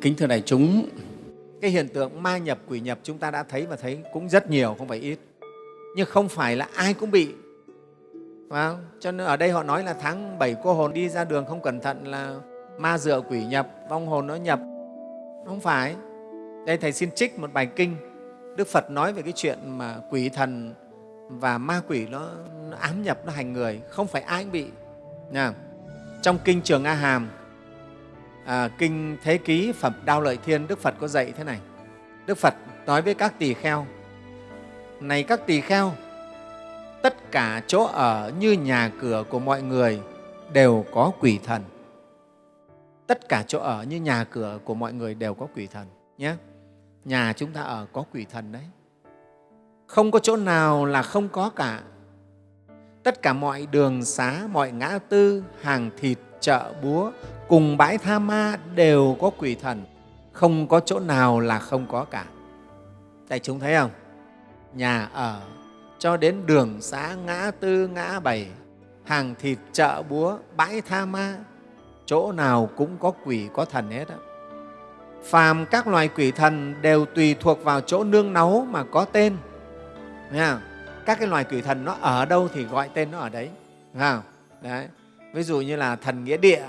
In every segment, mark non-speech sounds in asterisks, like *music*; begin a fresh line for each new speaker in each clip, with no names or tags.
Kính thưa đại chúng, cái hiện tượng ma nhập, quỷ nhập chúng ta đã thấy và thấy cũng rất nhiều, không phải ít. Nhưng không phải là ai cũng bị. Phải không? Cho nên ở đây họ nói là tháng 7 cô hồn đi ra đường không cẩn thận là ma dựa quỷ nhập, vong hồn nó nhập. Không phải. Đây Thầy xin trích một bài kinh. Đức Phật nói về cái chuyện mà quỷ thần và ma quỷ nó, nó ám nhập, nó hành người. Không phải ai cũng bị. Nha. Trong Kinh Trường A Hàm, à, Kinh Thế Ký Phẩm Đao Lợi Thiên, Đức Phật có dạy thế này. Đức Phật nói với các tỳ kheo, Này các tỳ kheo, tất cả chỗ ở như nhà cửa của mọi người đều có quỷ thần. Tất cả chỗ ở như nhà cửa của mọi người đều có quỷ thần. nhé. Nhà chúng ta ở có quỷ thần đấy. Không có chỗ nào là không có cả. Tất cả mọi đường xá, mọi ngã tư, hàng thịt, chợ búa, cùng bãi tha ma đều có quỷ thần. Không có chỗ nào là không có cả. Đại chúng thấy không? Nhà ở cho đến đường xá, ngã tư, ngã bảy, hàng thịt, chợ búa, bãi tha ma, chỗ nào cũng có quỷ, có thần hết đó. Phàm các loài quỷ thần đều tùy thuộc vào chỗ nương náu mà có tên. Nghe không? Các cái loài quỷ thần nó ở đâu thì gọi tên nó ở đấy. Nghe không? Đấy. Ví dụ như là thần nghĩa địa,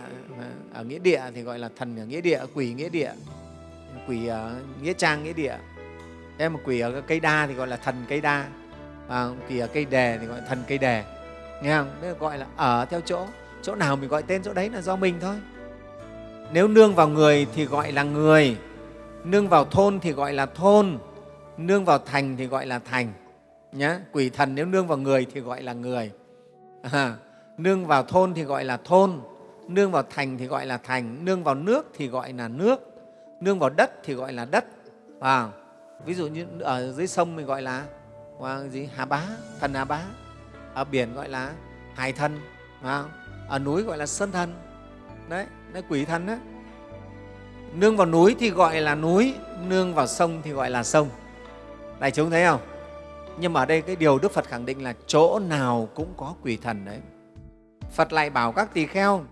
ở nghĩa địa thì gọi là thần ở nghĩa địa, quỷ nghĩa địa, quỷ ở nghĩa trang nghĩa địa. Thế mà quỷ ở cây đa thì gọi là thần cây đa, à, quỷ ở cây đề thì gọi là thần cây đề. Nghe không? Đấy gọi là ở theo chỗ, chỗ nào mình gọi tên chỗ đấy là do mình thôi. Nếu nương vào người thì gọi là người, nương vào thôn thì gọi là thôn, nương vào thành thì gọi là thành. Nhá. Quỷ thần nếu nương vào người thì gọi là người. À, nương vào thôn thì gọi là thôn, nương vào thành thì gọi là thành, nương vào nước thì gọi là nước, nương vào đất thì gọi là đất. À, ví dụ như ở dưới sông mình gọi là à, gì Hà Bá, thần Hà Bá. Ở biển gọi là Hải thần, à, ở núi gọi là Sơn thần. Đấy, đấy quỷ thần đấy. Nương vào núi thì gọi là núi, nương vào sông thì gọi là sông. Đại chúng thấy không? Nhưng mà ở đây cái điều Đức Phật khẳng định là chỗ nào cũng có quỷ thần đấy. Phật lại bảo các tỳ kheo,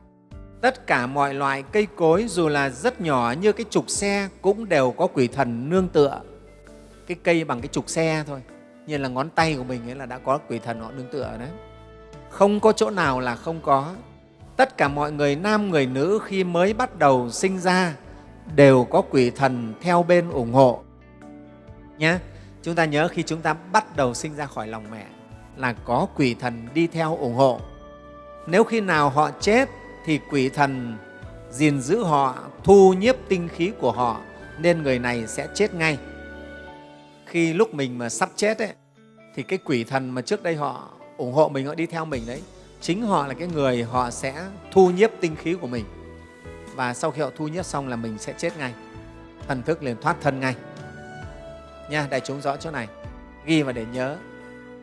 tất cả mọi loại cây cối dù là rất nhỏ như cái trục xe cũng đều có quỷ thần nương tựa. Cái cây bằng cái trục xe thôi, như là ngón tay của mình ấy là đã có quỷ thần họ nương tựa đấy. Không có chỗ nào là không có. Tất cả mọi người nam người nữ khi mới bắt đầu sinh ra đều có quỷ thần theo bên ủng hộ. Nhé, chúng ta nhớ khi chúng ta bắt đầu sinh ra khỏi lòng mẹ là có quỷ thần đi theo ủng hộ. Nếu khi nào họ chết thì quỷ thần gìn giữ họ, thu nhiếp tinh khí của họ nên người này sẽ chết ngay. Khi lúc mình mà sắp chết ấy, thì cái quỷ thần mà trước đây họ ủng hộ mình, họ đi theo mình đấy, chính họ là cái người họ sẽ thu nhiếp tinh khí của mình. Và sau khi họ thu nhiếp xong là mình sẽ chết ngay. Thần thức liền thoát thân ngay. Nha, đại chúng rõ chỗ này. Ghi và để nhớ.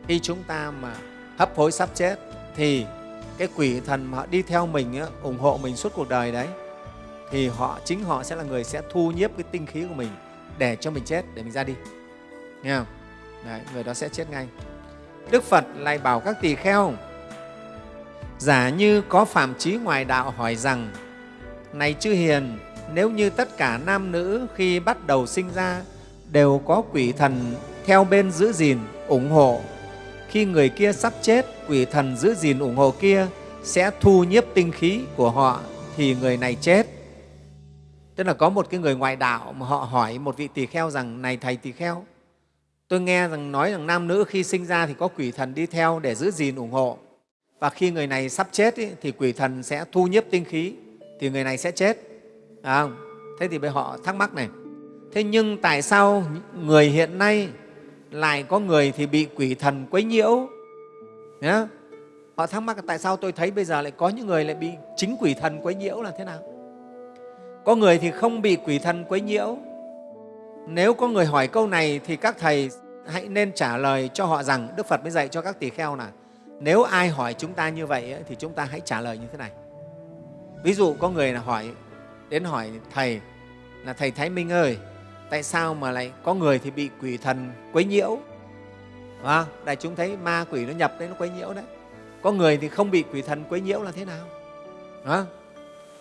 Khi chúng ta mà hấp hối sắp chết thì cái quỷ thần mà họ đi theo mình ủng hộ mình suốt cuộc đời đấy thì họ chính họ sẽ là người sẽ thu nhiếp cái tinh khí của mình để cho mình chết để mình ra đi. Nghe không? Đấy, người đó sẽ chết ngay. Đức phật lại bảo các tỳ kheo giả như có phạm trí ngoài đạo hỏi rằng này chư hiền nếu như tất cả nam nữ khi bắt đầu sinh ra đều có quỷ thần theo bên giữ gìn ủng hộ khi người kia sắp chết, quỷ thần giữ gìn ủng hộ kia sẽ thu nhiếp tinh khí của họ thì người này chết. Tức là có một cái người ngoại đạo mà họ hỏi một vị tỳ kheo rằng này thầy tỳ kheo, tôi nghe rằng nói rằng nam nữ khi sinh ra thì có quỷ thần đi theo để giữ gìn ủng hộ và khi người này sắp chết ý, thì quỷ thần sẽ thu nhiếp tinh khí thì người này sẽ chết. À, thế thì bây họ thắc mắc này, thế nhưng tại sao người hiện nay lại có người thì bị quỷ thần quấy nhiễu. Nhá. Họ thắc mắc tại sao tôi thấy bây giờ lại có những người lại bị chính quỷ thần quấy nhiễu là thế nào? Có người thì không bị quỷ thần quấy nhiễu. Nếu có người hỏi câu này thì các thầy hãy nên trả lời cho họ rằng đức phật mới dạy cho các tỳ kheo là nếu ai hỏi chúng ta như vậy thì chúng ta hãy trả lời như thế này. Ví dụ có người là hỏi, đến hỏi thầy là thầy thái minh ơi tại sao mà lại có người thì bị quỷ thần quấy nhiễu? À, đại chúng thấy ma quỷ nó nhập đấy nó quấy nhiễu đấy. Có người thì không bị quỷ thần quấy nhiễu là thế nào? À,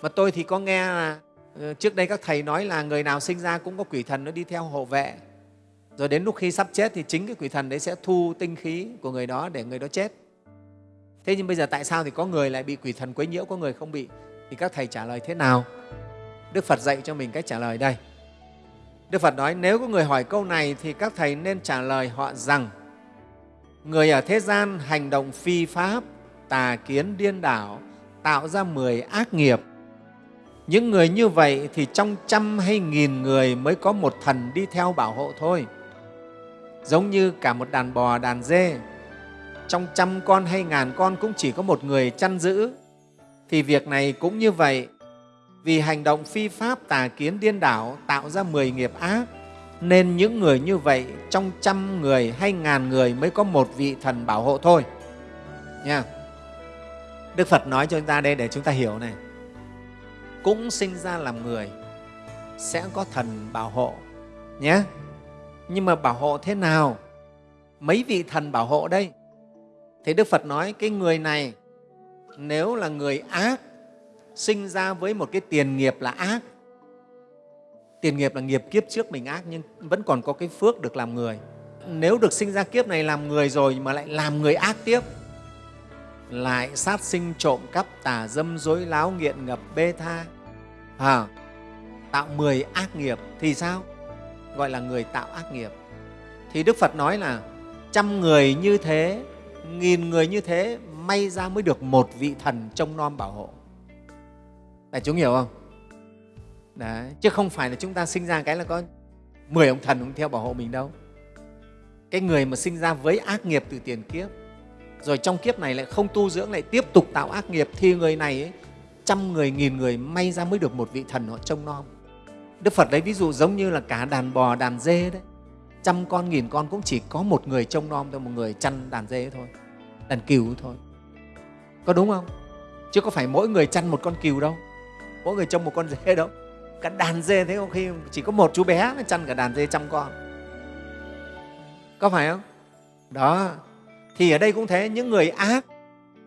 mà tôi thì có nghe là ờ, trước đây các thầy nói là người nào sinh ra cũng có quỷ thần nó đi theo hộ vệ. Rồi đến lúc khi sắp chết thì chính cái quỷ thần đấy sẽ thu tinh khí của người đó để người đó chết. Thế nhưng bây giờ tại sao thì có người lại bị quỷ thần quấy nhiễu có người không bị? Thì các thầy trả lời thế nào? Đức phật dạy cho mình cách trả lời đây đức phật nói, nếu có người hỏi câu này thì các thầy nên trả lời họ rằng, người ở thế gian hành động phi pháp, tà kiến điên đảo, tạo ra mười ác nghiệp. Những người như vậy thì trong trăm hay nghìn người mới có một thần đi theo bảo hộ thôi. Giống như cả một đàn bò, đàn dê. Trong trăm con hay ngàn con cũng chỉ có một người chăn giữ. Thì việc này cũng như vậy vì hành động phi pháp tà kiến điên đảo tạo ra mười nghiệp ác, nên những người như vậy trong trăm người hay ngàn người mới có một vị thần bảo hộ thôi. Nha. Đức phật nói cho chúng ta đây để chúng ta hiểu này. Cũng sinh ra làm người, sẽ có thần bảo hộ, nhé. Nhưng mà bảo hộ thế nào? Mấy vị thần bảo hộ đây? Thì đức phật nói, cái người này, nếu là người ác sinh ra với một cái tiền nghiệp là ác. Tiền nghiệp là nghiệp kiếp trước mình ác nhưng vẫn còn có cái phước được làm người. Nếu được sinh ra kiếp này làm người rồi mà lại làm người ác tiếp lại sát sinh trộm cắp tà dâm dối láo nghiện ngập bê tha à, tạo mười ác nghiệp thì sao? Gọi là người tạo ác nghiệp. Thì đức phật nói là trăm người như thế nghìn người như thế may ra mới được một vị thần trông nom bảo hộ đại chúng hiểu không? Đấy. chứ không phải là chúng ta sinh ra cái là có 10 ông thần cũng theo bảo hộ mình đâu. Cái người mà sinh ra với ác nghiệp từ tiền kiếp rồi trong kiếp này lại không tu dưỡng lại tiếp tục tạo ác nghiệp thì người này ấy, trăm người nghìn người may ra mới được một vị thần họ trông nom. Đức phật lấy ví dụ giống như là cả đàn bò đàn dê đấy. Trăm con nghìn con cũng chỉ có một người trông nom thôi một người chăn đàn dê thôi đàn cừu thôi. Có đúng không? Chứ có phải mỗi người chăn một con cừu đâu mỗi người trông một con dê đâu. Cả đàn dê thế có khi chỉ có một chú bé mới chăn cả đàn dê trăm con. Có phải không? Đó. Thì ở đây cũng thế những người ác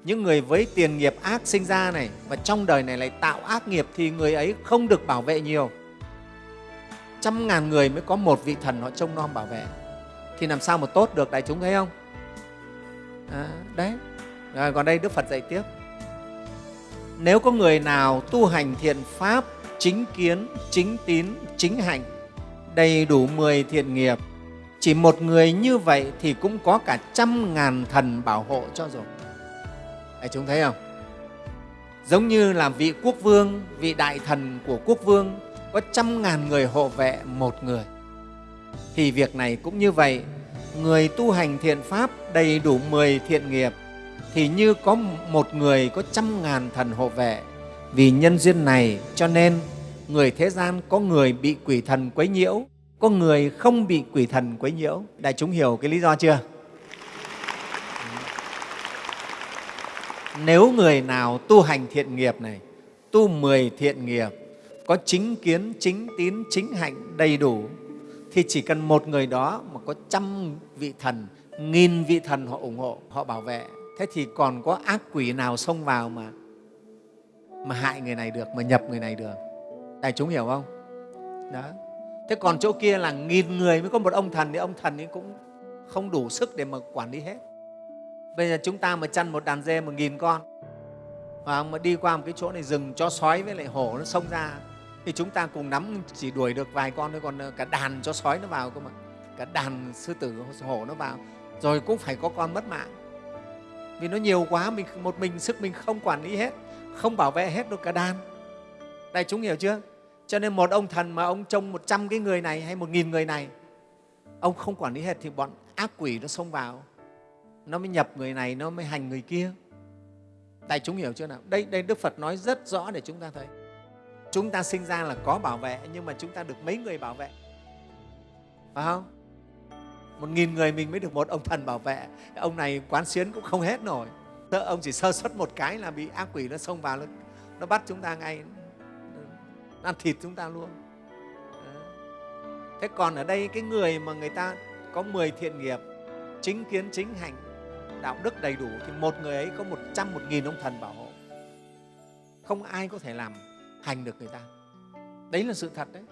những người với tiền nghiệp ác sinh ra này và trong đời này lại tạo ác nghiệp thì người ấy không được bảo vệ nhiều. Trăm ngàn người mới có một vị thần họ trông nom bảo vệ. Thì làm sao mà tốt được đại chúng thấy không? À, đấy. Rồi, còn đây đức phật dạy tiếp nếu có người nào tu hành thiện pháp chính kiến chính tín chính hạnh đầy đủ mười thiện nghiệp chỉ một người như vậy thì cũng có cả trăm ngàn thần bảo hộ cho rồi. Đấy, chúng thấy không? Giống như là vị quốc vương vị đại thần của quốc vương có trăm ngàn người hộ vệ một người. Thì việc này cũng như vậy người tu hành thiện pháp đầy đủ mười thiện nghiệp thì như có một người có trăm ngàn thần hộ vệ. Vì nhân duyên này cho nên người thế gian có người bị quỷ thần quấy nhiễu, có người không bị quỷ thần quấy nhiễu. Đại chúng hiểu cái lý do chưa? Nếu người nào tu hành thiện nghiệp này, tu mười thiện nghiệp, có chính kiến, chính tín, chính hạnh đầy đủ, thì chỉ cần một người đó mà có trăm vị thần, nghìn vị thần họ ủng hộ, họ bảo vệ thế thì còn có ác quỷ nào xông vào mà mà hại người này được, mà nhập người này được? Đại chúng hiểu không? Đó. Thế còn chỗ kia là nghìn người mới có một ông thần thì ông thần ấy cũng không đủ sức để mà quản lý hết. Bây giờ chúng ta mà chăn một đàn dê một nghìn con, và mà đi qua một cái chỗ này rừng cho sói với lại hổ nó xông ra, thì chúng ta cùng nắm chỉ đuổi được vài con thôi, còn ờ, cả đàn cho sói nó vào cơ mà. Cả đàn sư tử, hổ nó vào, rồi cũng phải có con mất mạng vì nó nhiều quá, mình một mình sức mình không quản lý hết, không bảo vệ hết được cả đàn. Đại chúng hiểu chưa? Cho nên một ông thần mà ông trông một trăm cái người này hay một nghìn người này, ông không quản lý hết thì bọn ác quỷ nó xông vào. Nó mới nhập người này, nó mới hành người kia. Đại chúng hiểu chưa nào? Đây đây đức phật nói rất rõ để chúng ta thấy. Chúng ta sinh ra là có bảo vệ, nhưng mà chúng ta được mấy người bảo vệ? Phải không? Một nghìn người mình mới được một ông thần bảo vệ. Ông này quán xuyến cũng không hết nổi. Ông chỉ sơ xuất một cái là bị ác quỷ nó xông vào nó, nó bắt chúng ta ngay nó ăn thịt chúng ta luôn. Thế còn ở đây cái người mà người ta có 10 thiện nghiệp chính kiến chính hành đạo đức đầy đủ thì một người ấy có một trăm một nghìn ông thần bảo hộ. Không ai có thể làm hành được người ta. Đấy là sự thật đấy.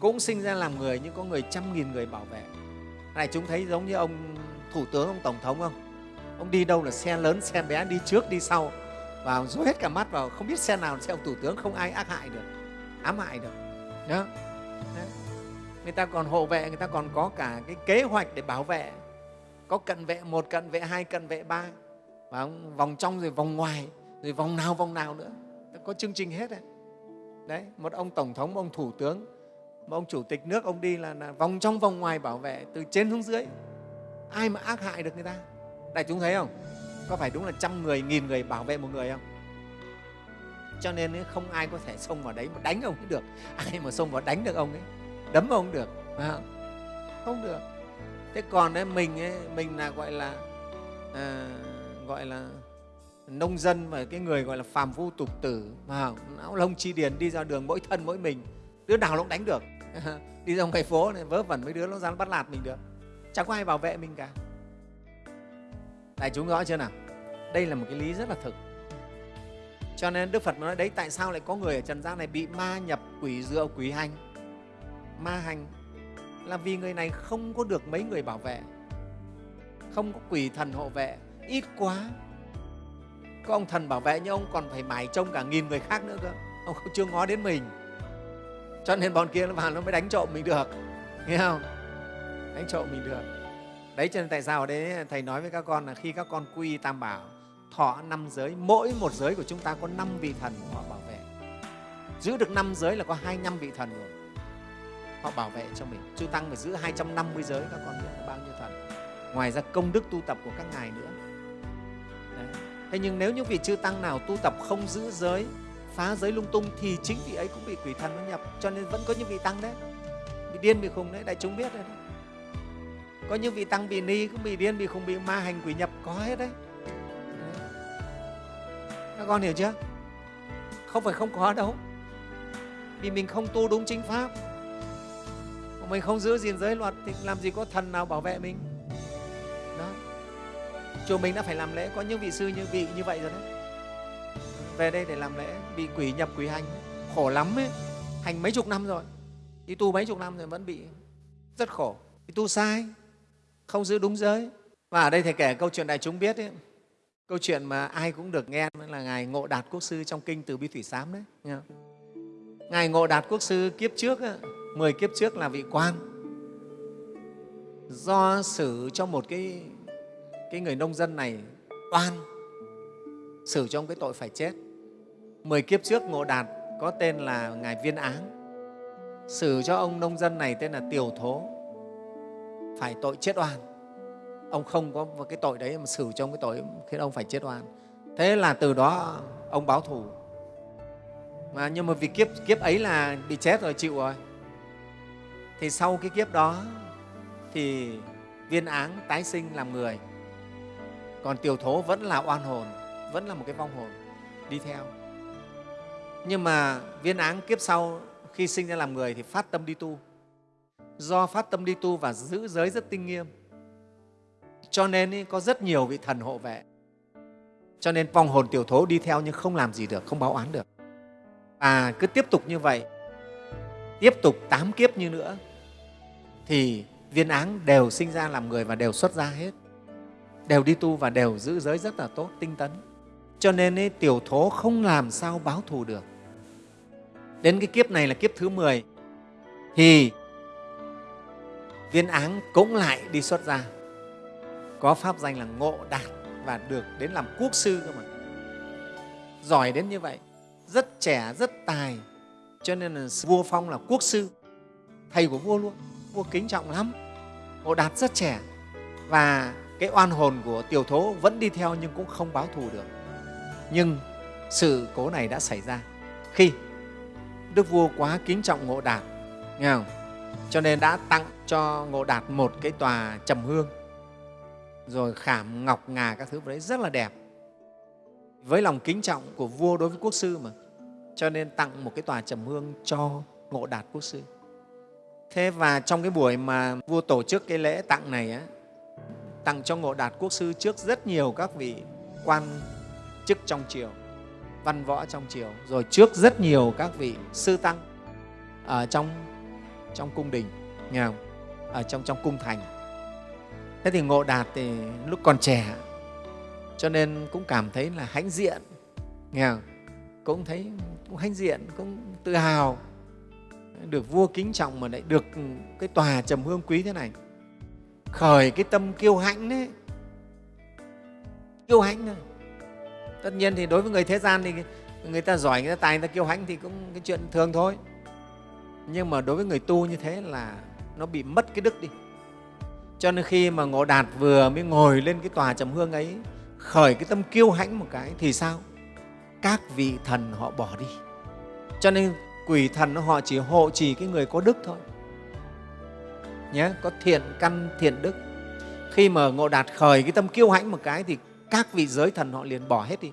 Cũng sinh ra làm người nhưng có người trăm nghìn người bảo vệ này, chúng thấy giống như ông thủ tướng, ông tổng thống không? Ông đi đâu là xe lớn, xe bé, đi trước, đi sau. Và dối hết cả mắt vào, không biết xe nào là xe ông thủ tướng, không ai ác hại được, ám hại được. Đó. người ta còn hộ vệ, người ta còn có cả cái kế hoạch để bảo vệ. Có cận vệ một, cận vệ hai, cận vệ ba. Và vòng trong rồi vòng ngoài, rồi vòng nào vòng nào nữa. Có chương trình hết đấy. Đấy, một ông tổng thống, ông thủ tướng mà ông chủ tịch nước ông đi là, là vòng trong vòng ngoài bảo vệ từ trên xuống dưới. Ai mà ác hại được người ta? Đại chúng thấy không? Có phải đúng là trăm người nghìn người bảo vệ một người không? Cho nên không ai có thể xông vào đấy mà đánh ông ấy được. *laughs* Ai mà xông vào đánh được ông ấy đấm ông được không? không được. Thế còn đấy mình ấy, mình là gọi là à, gọi là nông dân và cái người gọi là phàm phu tục tử mà não lông chi điền đi ra đường mỗi thân mỗi mình đứa nào nó cũng đánh được. *laughs* đi ra ngoài phố này, vớ vẩn mấy đứa nó dám bắt lạt mình được. Chẳng có ai bảo vệ mình cả. Đại chúng rõ chưa nào? Đây là một cái lý rất là thực. Cho nên đức phật nói, đấy, tại sao lại có người ở trần gian này bị ma nhập quỷ dựa quỷ hành? Ma hành là vì người này không có được mấy người bảo vệ, không có quỷ thần hộ vệ. Ít quá, có ông thần bảo vệ nhưng ông còn phải mải trông cả nghìn người khác nữa cơ. Ông *laughs* chưa ngó đến mình cho nên bọn kia nó vào nó mới đánh trộm mình được. Nghe không? Đánh trộm mình được. Đấy, cho nên tại sao ở đấy, thầy nói với các con là khi các con quy tam bảo, thọ năm giới, mỗi một giới của chúng ta có năm vị thần họ bảo vệ. Giữ được năm giới là có hai năm vị thần rồi. Họ bảo vệ cho mình. Chư tăng phải giữ 250 giới, các con biết là bao nhiêu thần. Ngoài ra công đức tu tập của các ngài nữa. Đấy. thế nhưng nếu những vị chư tăng nào tu tập không giữ giới phá giới lung tung thì chính vị ấy cũng bị quỷ thần nó nhập, cho nên vẫn có những vị tăng đấy. Bị điên, bị khùng đấy, đại chúng biết đấy. Có những vị tăng bị ni cũng bị điên, bị khùng, bị ma hành, quỷ nhập, có hết đấy. Các con hiểu chưa? Không phải không có đâu. Vì mình không tu đúng chính pháp. Mình không giữ gìn giới luật thì làm gì có thần nào bảo vệ mình. Đó. Chùa mình đã phải làm lễ, có những vị sư như vị như vậy rồi đấy về đây để làm lễ. Bị quỷ nhập quỷ hành. Khổ lắm ấy. Hành mấy chục năm rồi. Đi tu mấy chục năm rồi vẫn bị rất khổ. Đi tu sai. Không giữ đúng giới. Và ở đây thầy kể câu chuyện đại chúng biết ấy, câu chuyện mà ai cũng được nghe là ngài ngộ đạt quốc sư trong kinh từ bi thủy sám đấy. Nghe ngài ngộ đạt quốc sư kiếp trước ấy, 10 kiếp trước là vị quan. Do xử cho một cái, cái người nông dân này oan xử cho ông cái tội phải chết mười kiếp trước ngộ đạt có tên là ngài viên áng. Xử cho ông nông dân này tên là Tiểu thố. Phải tội chết oan. Ông không có cái tội đấy mà xử cho ông cái tội khiến ông phải chết oan. Thế là từ đó ông báo thù. Mà nhưng mà vì kiếp kiếp ấy là bị chết rồi, chịu rồi. Thì sau cái kiếp đó thì viên áng tái sinh làm người. Còn tiểu thố vẫn là oan hồn, vẫn là một cái vong hồn, đi theo nhưng mà viên áng kiếp sau, khi sinh ra làm người thì phát tâm đi tu. Do phát tâm đi tu và giữ giới rất tinh nghiêm. Cho nên có rất nhiều vị thần hộ vệ. Cho nên vong hồn tiểu thố đi theo nhưng không làm gì được, không báo oán được. Và cứ tiếp tục như vậy, tiếp tục tám kiếp như nữa, thì viên áng đều sinh ra làm người và đều xuất ra hết. Đều đi tu và đều giữ giới rất là tốt, tinh tấn cho nên ấy, tiểu thố không làm sao báo thù được. Đến cái kiếp này là kiếp thứ 10 thì viên áng cũng lại đi xuất ra có pháp danh là ngộ đạt và được đến làm quốc sư cơ mà. Giỏi đến như vậy rất trẻ rất tài. Cho nên là vua phong là quốc sư thầy của vua luôn. Vua kính trọng lắm. Ngộ đạt rất trẻ và cái oan hồn của tiểu thố vẫn đi theo nhưng cũng không báo thù được nhưng sự cố này đã xảy ra. Khi đức vua quá kính trọng ngộ đạt nghe không? cho nên đã tặng cho ngộ đạt một cái tòa trầm hương rồi khảm ngọc ngà các thứ đấy rất là đẹp. Với lòng kính trọng của vua đối với quốc sư mà. Cho nên tặng một cái tòa trầm hương cho ngộ đạt quốc sư. Thế và trong cái buổi mà vua tổ chức cái lễ tặng này á, tặng cho ngộ đạt quốc sư trước rất nhiều các vị quan chức trong triều, văn võ trong triều, rồi trước rất nhiều các vị sư tăng ở trong trong cung đình, nghe không? ở trong trong cung thành. Thế thì ngộ đạt thì lúc còn trẻ, cho nên cũng cảm thấy là hãnh diện, nghe không? cũng thấy cũng hãnh diện, cũng tự hào. Được vua kính trọng mà lại được cái tòa trầm hương quý thế này. Khởi cái tâm kiêu hãnh đấy. Kiêu hãnh thôi tất nhiên thì đối với người thế gian thì người ta giỏi, người ta tài, người ta kiêu hãnh thì cũng cái chuyện thường thôi. Nhưng mà đối với người tu như thế là nó bị mất cái đức đi. Cho nên khi mà ngộ đạt vừa mới ngồi lên cái tòa trầm hương ấy, khởi cái tâm kiêu hãnh một cái thì sao? Các vị thần họ bỏ đi. Cho nên quỷ thần họ chỉ hộ trì cái người có đức thôi. Nhé có thiện căn, thiện đức. Khi mà ngộ đạt khởi cái tâm kiêu hãnh một cái thì các vị giới thần họ liền bỏ hết đi.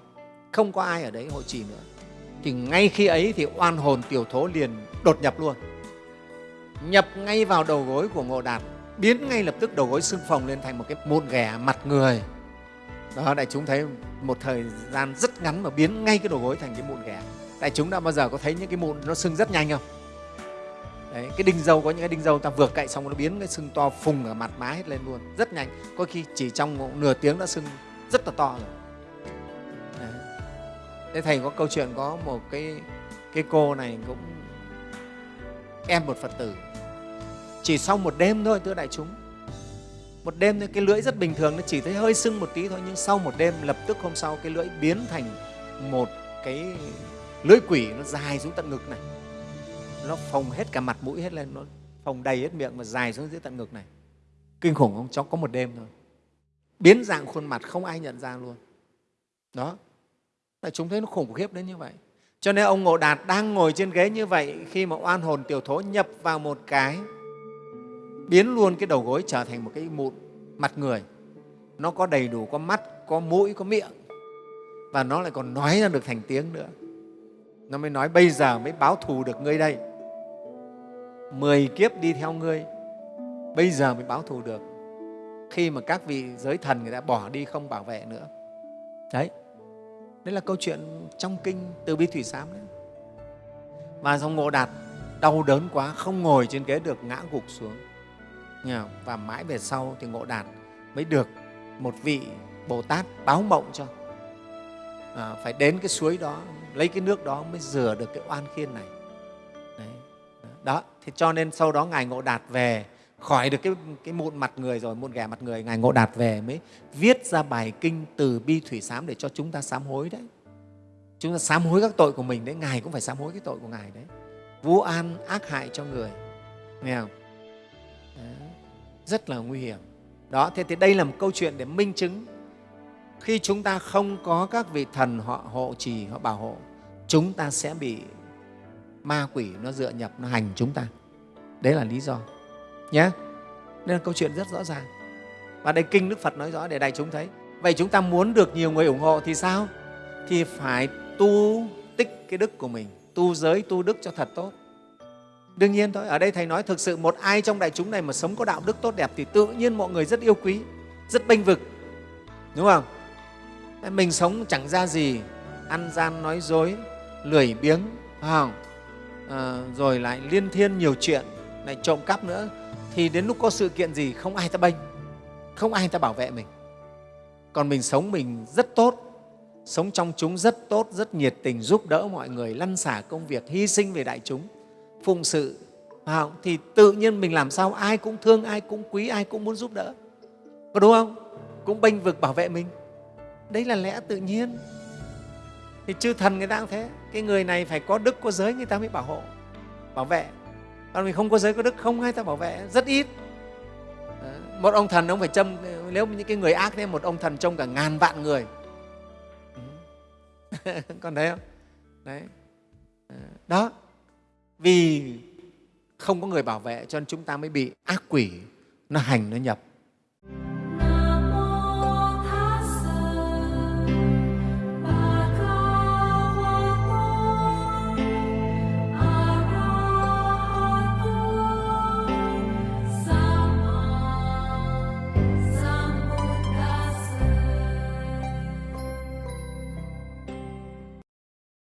Không có ai ở đấy hộ trì nữa. Thì ngay khi ấy thì oan hồn tiểu thố liền đột nhập luôn. Nhập ngay vào đầu gối của ngộ đạt biến ngay lập tức đầu gối xương phồng lên thành một cái mụn ghẻ mặt người. Đó đại chúng thấy một thời gian rất ngắn mà biến ngay cái đầu gối thành cái mụn ghẻ. Đại chúng đã bao giờ có thấy những cái mụn nó sưng rất nhanh không? Đấy, cái đinh dâu có những cái đinh dâu ta vừa cậy xong nó biến cái sưng to phùng ở mặt má hết lên luôn rất nhanh. Có khi chỉ trong nửa tiếng đã sưng rất là to rồi. Đấy. thế thầy có câu chuyện có một cái cái cô này cũng em một phật tử. Chỉ sau một đêm thôi, thưa đại chúng. Một đêm cái lưỡi rất bình thường, nó chỉ thấy hơi sưng một tí thôi, nhưng sau một đêm, lập tức hôm sau cái lưỡi biến thành một cái lưỡi quỷ nó dài xuống tận ngực này. Nó phồng hết cả mặt mũi hết lên, nó phồng đầy hết miệng mà dài xuống dưới tận ngực này. Kinh khủng không? Cháu có một đêm thôi biến dạng khuôn mặt không ai nhận ra luôn. Đó. Tại chúng thấy nó khủng khiếp đến như vậy. Cho nên ông ngộ đạt đang ngồi trên ghế như vậy khi mà oan hồn tiểu thố nhập vào một cái, biến luôn cái đầu gối trở thành một cái mụn mặt người. Nó có đầy đủ, có mắt, có mũi, có miệng. Và nó lại còn nói ra được thành tiếng nữa. Nó mới nói, bây giờ mới báo thù được ngươi đây. Mười kiếp đi theo ngươi. Bây giờ mới báo thù được khi mà các vị giới thần người ta bỏ đi không bảo vệ nữa. Đấy. Đấy là câu chuyện trong kinh từ bi thủy sám đấy. Và xong ngộ đạt đau đớn quá không ngồi trên ghế được ngã gục xuống. Và mãi về sau thì ngộ đạt mới được một vị bồ tát báo mộng cho. À, phải đến cái suối đó lấy cái nước đó mới rửa được cái oan khiên này. Đấy. đó thì cho nên sau đó ngài ngộ đạt về khỏi được cái, cái mụn mặt người rồi mụn ghẻ mặt người ngài ngộ đạt về mới viết ra bài kinh từ bi thủy sám để cho chúng ta sám hối đấy. Chúng ta sám hối các tội của mình đấy ngài cũng phải sám hối cái tội của ngài đấy. Vu an ác hại cho người. Nghe không? Đấy. rất là nguy hiểm. Đó thế thì đây là một câu chuyện để minh chứng. Khi chúng ta không có các vị thần họ hộ trì họ bảo hộ chúng ta sẽ bị ma quỷ nó dựa nhập nó hành chúng ta. Đấy là lý do nhé nên là câu chuyện rất rõ ràng. Và đây kinh đức phật nói rõ để đại chúng thấy. Vậy chúng ta muốn được nhiều người ủng hộ thì sao? Thì phải tu tích cái đức của mình tu giới tu đức cho thật tốt. Đương nhiên thôi ở đây thầy nói thực sự một ai trong đại chúng này mà sống có đạo đức tốt đẹp thì tự nhiên mọi người rất yêu quý rất bênh vực. Đúng không? Mình sống chẳng ra gì ăn gian nói dối lười biếng không? À, rồi lại liên thiên nhiều chuyện lại trộm cắp nữa thì đến lúc có sự kiện gì, không ai ta bênh, không ai ta bảo vệ mình. Còn mình sống mình rất tốt, sống trong chúng rất tốt, rất nhiệt tình giúp đỡ mọi người, lăn xả công việc, hy sinh về đại chúng, phụng sự. Thì tự nhiên mình làm sao ai cũng thương, ai cũng quý, ai cũng muốn giúp đỡ. Có đúng không? Cũng bênh vực bảo vệ mình. Đấy là lẽ tự nhiên. Thì chư thần người ta cũng thế. Cái người này phải có đức, có giới, người ta mới bảo hộ, bảo vệ còn mình không có giới có đức, không ai ta bảo vệ, rất ít. Ờ, một ông thần ông phải châm, nếu những cái người ác thế, một ông thần trông cả ngàn vạn người. Ừ. *laughs* Còn thấy không? Đấy. Ờ, đó. Vì không có người bảo vệ cho nên chúng ta mới bị ác quỷ nó hành, nó nhập.